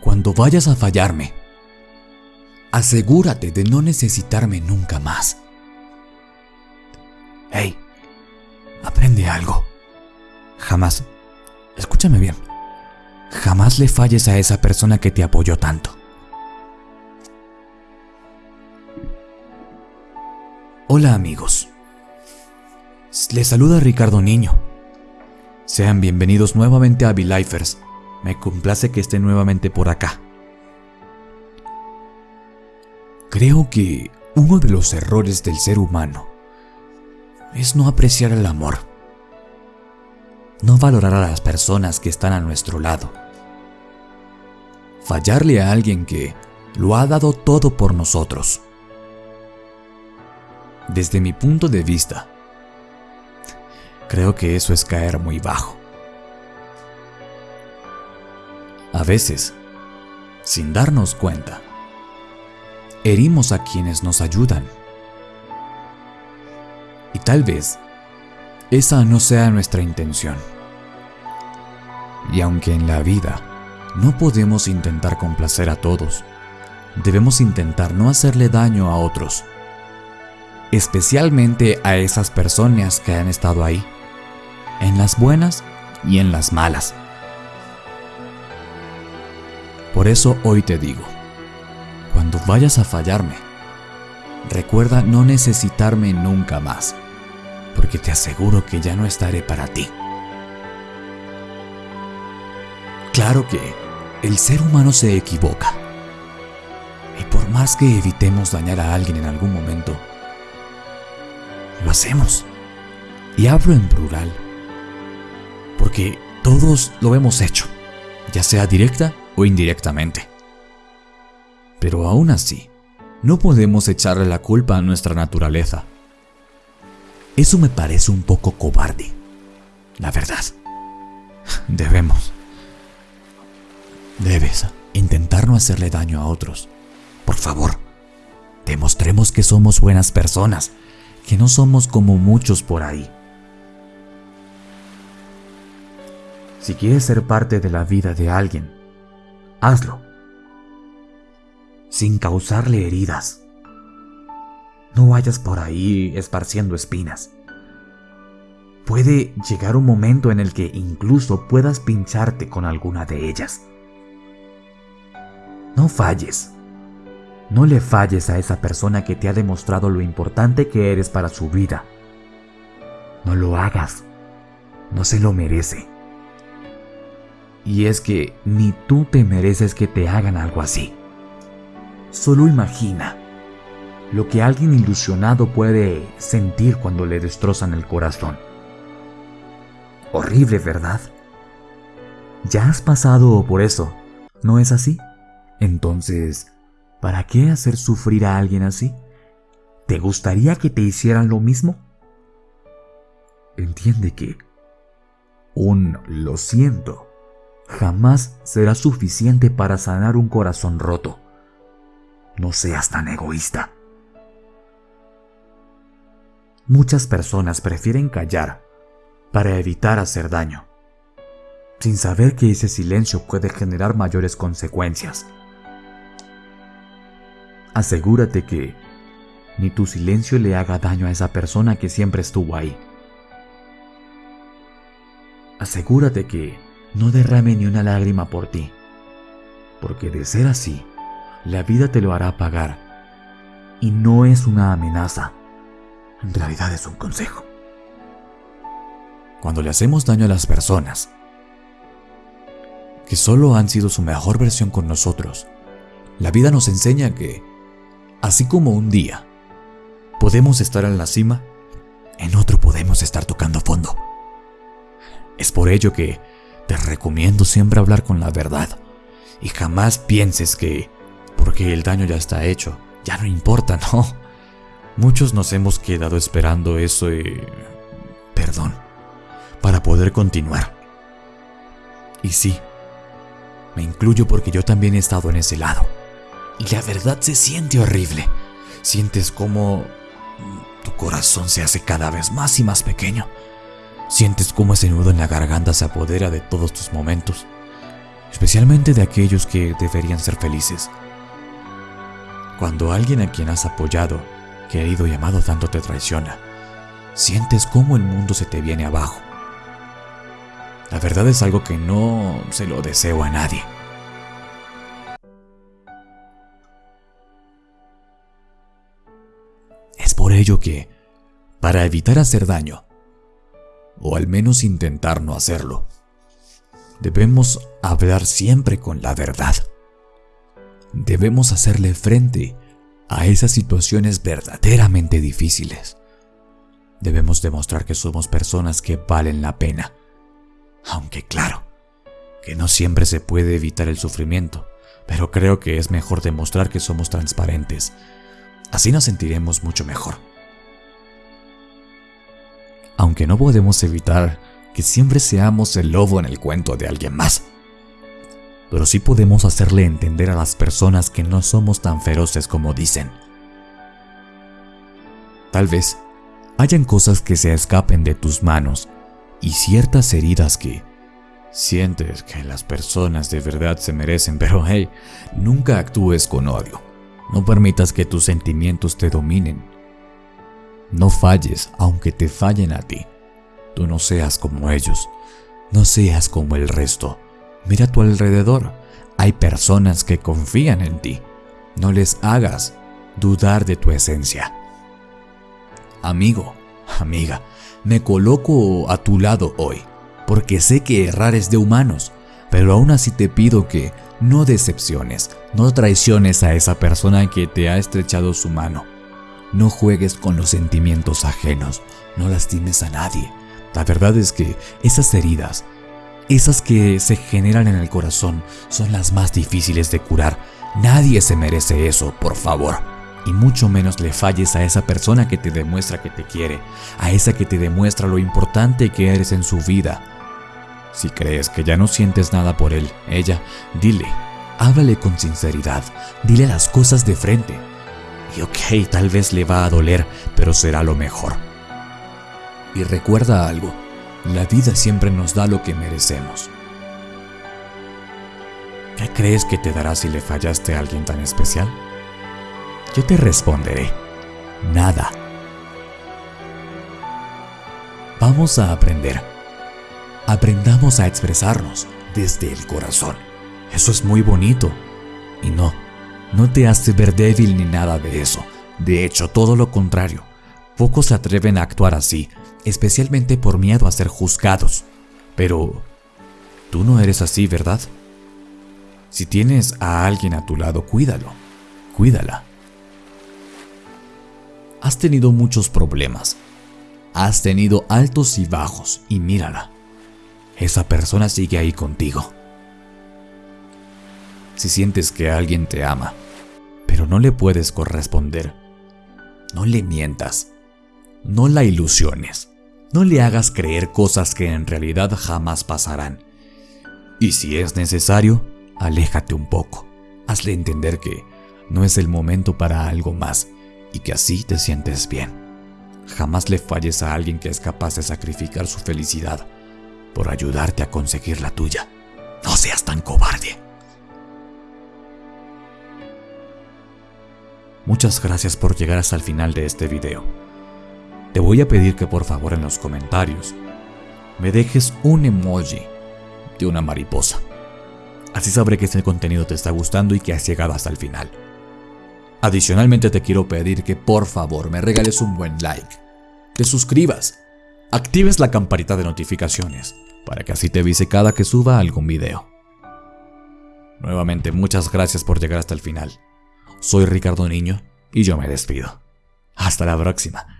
Cuando vayas a fallarme, asegúrate de no necesitarme nunca más. Hey, aprende algo. Jamás, escúchame bien, jamás le falles a esa persona que te apoyó tanto. Hola amigos, les saluda Ricardo Niño. Sean bienvenidos nuevamente a V-Lifers. Me complace que estén nuevamente por acá. Creo que uno de los errores del ser humano es no apreciar el amor, no valorar a las personas que están a nuestro lado, fallarle a alguien que lo ha dado todo por nosotros. Desde mi punto de vista, creo que eso es caer muy bajo. A veces, sin darnos cuenta, herimos a quienes nos ayudan. Y tal vez esa no sea nuestra intención. Y aunque en la vida no podemos intentar complacer a todos, debemos intentar no hacerle daño a otros, especialmente a esas personas que han estado ahí, en las buenas y en las malas. Por eso hoy te digo, cuando vayas a fallarme, recuerda no necesitarme nunca más, porque te aseguro que ya no estaré para ti. Claro que el ser humano se equivoca. Y por más que evitemos dañar a alguien en algún momento, lo hacemos. Y hablo en plural, porque todos lo hemos hecho, ya sea directa o indirectamente. Pero aún así, no podemos echarle la culpa a nuestra naturaleza. Eso me parece un poco cobarde, la verdad. Debemos. Debes intentar no hacerle daño a otros. Por favor, demostremos que somos buenas personas, que no somos como muchos por ahí. Si quieres ser parte de la vida de alguien, hazlo. Sin causarle heridas. No vayas por ahí esparciendo espinas. Puede llegar un momento en el que incluso puedas pincharte con alguna de ellas. No falles. No le falles a esa persona que te ha demostrado lo importante que eres para su vida. No lo hagas. No se lo merece. Y es que ni tú te mereces que te hagan algo así. Solo imagina lo que alguien ilusionado puede sentir cuando le destrozan el corazón. Horrible, ¿verdad? Ya has pasado por eso, ¿no es así? Entonces, ¿para qué hacer sufrir a alguien así? ¿Te gustaría que te hicieran lo mismo? Entiende que un lo siento jamás será suficiente para sanar un corazón roto. No seas tan egoísta. Muchas personas prefieren callar para evitar hacer daño, sin saber que ese silencio puede generar mayores consecuencias. Asegúrate que ni tu silencio le haga daño a esa persona que siempre estuvo ahí. Asegúrate que no derrame ni una lágrima por ti, porque de ser así, la vida te lo hará pagar. Y no es una amenaza, en realidad es un consejo. Cuando le hacemos daño a las personas, que solo han sido su mejor versión con nosotros, la vida nos enseña que, así como un día podemos estar en la cima, en otro podemos estar tocando fondo. Es por ello que te recomiendo siempre hablar con la verdad y jamás pienses que porque el daño ya está hecho, ya no importa, no. Muchos nos hemos quedado esperando eso y... perdón, para poder continuar. Y sí, me incluyo porque yo también he estado en ese lado. Y la verdad se siente horrible. Sientes como tu corazón se hace cada vez más y más pequeño Sientes cómo ese nudo en la garganta se apodera de todos tus momentos. especialmente de aquellos que deberían ser felices. Cuando alguien a quien has apoyado, querido y amado tanto te traiciona, sientes cómo el mundo se te viene abajo. La verdad es algo que no se lo deseo a nadie. Es por ello que, para evitar hacer daño, o al menos intentar no hacerlo, debemos hablar siempre con la verdad. Debemos hacerle frente a esas situaciones verdaderamente difíciles. Debemos demostrar que somos personas que valen la pena. Aunque claro, que no siempre se puede evitar el sufrimiento, pero creo que es mejor demostrar que somos transparentes. Así nos sentiremos mucho mejor. Aunque no podemos evitar que siempre seamos el lobo en el cuento de alguien más pero sí podemos hacerle entender a las personas que no somos tan feroces como dicen. Tal vez hayan cosas que se escapen de tus manos y ciertas heridas que sientes que las personas de verdad se merecen, pero hey, nunca actúes con odio. No permitas que tus sentimientos te dominen. No falles aunque te fallen a ti. Tú no seas como ellos. No seas como el resto. Mira a tu alrededor. Hay personas que confían en ti. No les hagas dudar de tu esencia. Amigo, amiga, me coloco a tu lado hoy, porque sé que errar es de humanos, pero aún así te pido que no decepciones, no traiciones a esa persona que te ha estrechado su mano. No juegues con los sentimientos ajenos, no lastimes a nadie. La verdad es que esas heridas esas que se generan en el corazón son las más difíciles de curar. Nadie se merece eso, por favor. Y mucho menos le falles a esa persona que te demuestra que te quiere, a esa que te demuestra lo importante que eres en su vida. Si crees que ya no sientes nada por él, ella, dile, háblale con sinceridad, dile las cosas de frente. Y ok, tal vez le va a doler, pero será lo mejor. Y recuerda algo, la vida siempre nos da lo que merecemos. ¿Qué crees que te dará si le fallaste a alguien tan especial? Yo te responderé, nada. Vamos a aprender. Aprendamos a expresarnos desde el corazón. Eso es muy bonito. Y no, no te hace ver débil ni nada de eso. De hecho, todo lo contrario. Pocos se atreven a actuar así especialmente por miedo a ser juzgados. Pero, tú no eres así, ¿verdad? Si tienes a alguien a tu lado, cuídalo, cuídala. Has tenido muchos problemas, has tenido altos y bajos, y mírala, esa persona sigue ahí contigo. Si sientes que alguien te ama, pero no le puedes corresponder, no le mientas, no la ilusiones. No le hagas creer cosas que en realidad jamás pasarán. Y si es necesario, aléjate un poco. Hazle entender que no es el momento para algo más y que así te sientes bien. Jamás le falles a alguien que es capaz de sacrificar su felicidad por ayudarte a conseguir la tuya. No seas tan cobarde. Muchas gracias por llegar hasta el final de este video te voy a pedir que por favor en los comentarios me dejes un emoji de una mariposa. Así sabré que este contenido te está gustando y que has llegado hasta el final. Adicionalmente te quiero pedir que por favor me regales un buen like, te suscribas, actives la campanita de notificaciones para que así te avise cada que suba algún video. Nuevamente muchas gracias por llegar hasta el final. Soy Ricardo Niño y yo me despido. Hasta la próxima.